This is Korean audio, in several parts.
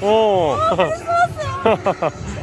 어 오!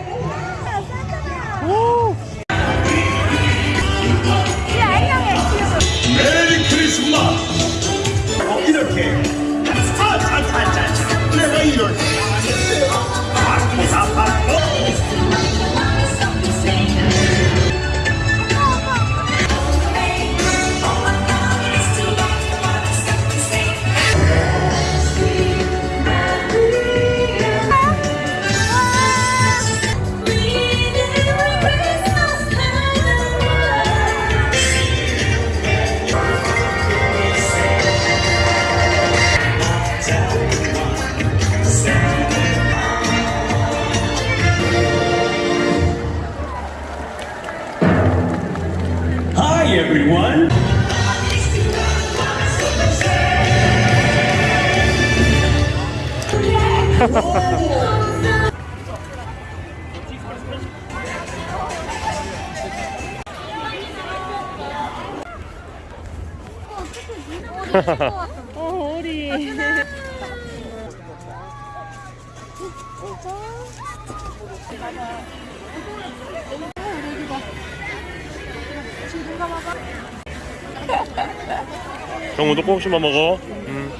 Hi, everyone. 어 우리 정우도 꼭씩만 먹어. 음.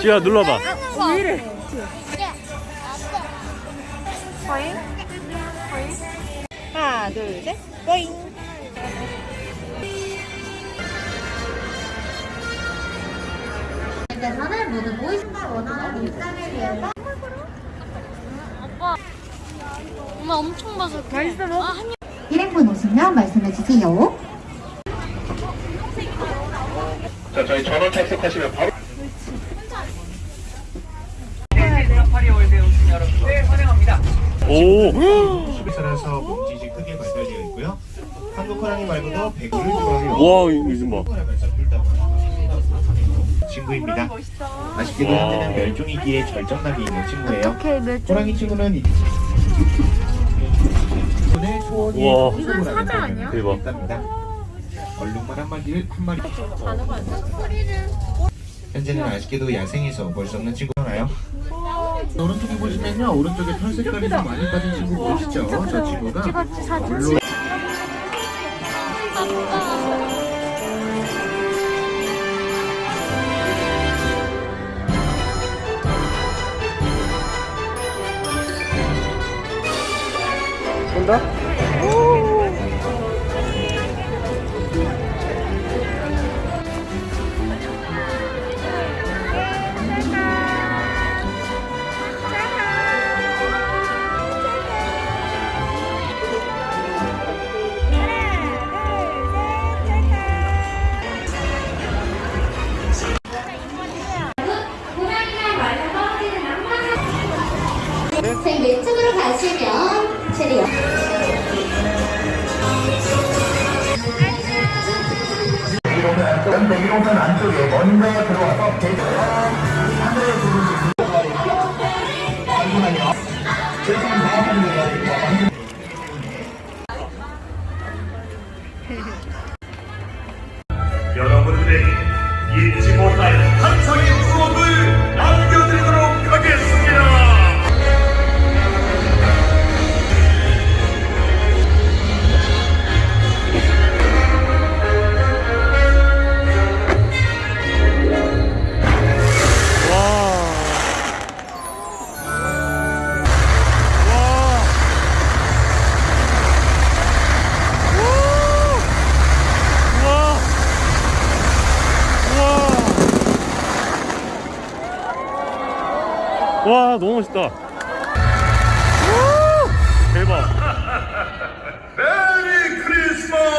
지야 눌러봐. 거잉 거잉 하나 둘 셋. 거잉 대선을 모두 보이스가 원하는 일상을 위해서 아빠 엄마 엄청 바삭해 맛있어 뭐? 아, 한 입. 일행분 오시면 말씀해 주세요. 자, 저희 전원 탑승하시면 바로. 오! 수비선에서 몸짓이 크게 발달되어 있고요. 한국 호랑이 말고도 백구를 좋아해요. 와 이거 좀 봐. 친구입니다. 아쉽게도 와. 현재는 멸종위기에 절정나게 있는 친구예요. 호랑이 친구는 우와. 이건 사자 아니야? 대박. 얼룩말 한 마리를 한 마리. 현재는 아쉽게도 야생에서 볼수 없는 친구잖아요. 오른쪽에 보시면요, 오른쪽에 털 색깔이 좀 많이 빠진 친구 보이시죠? 저 친구가 물로 온다? 제 이동선 안쪽에 먼저 들어와서 대전. 여러분들에게 와 너무 멋있다. 대박. 메리 크리스마스!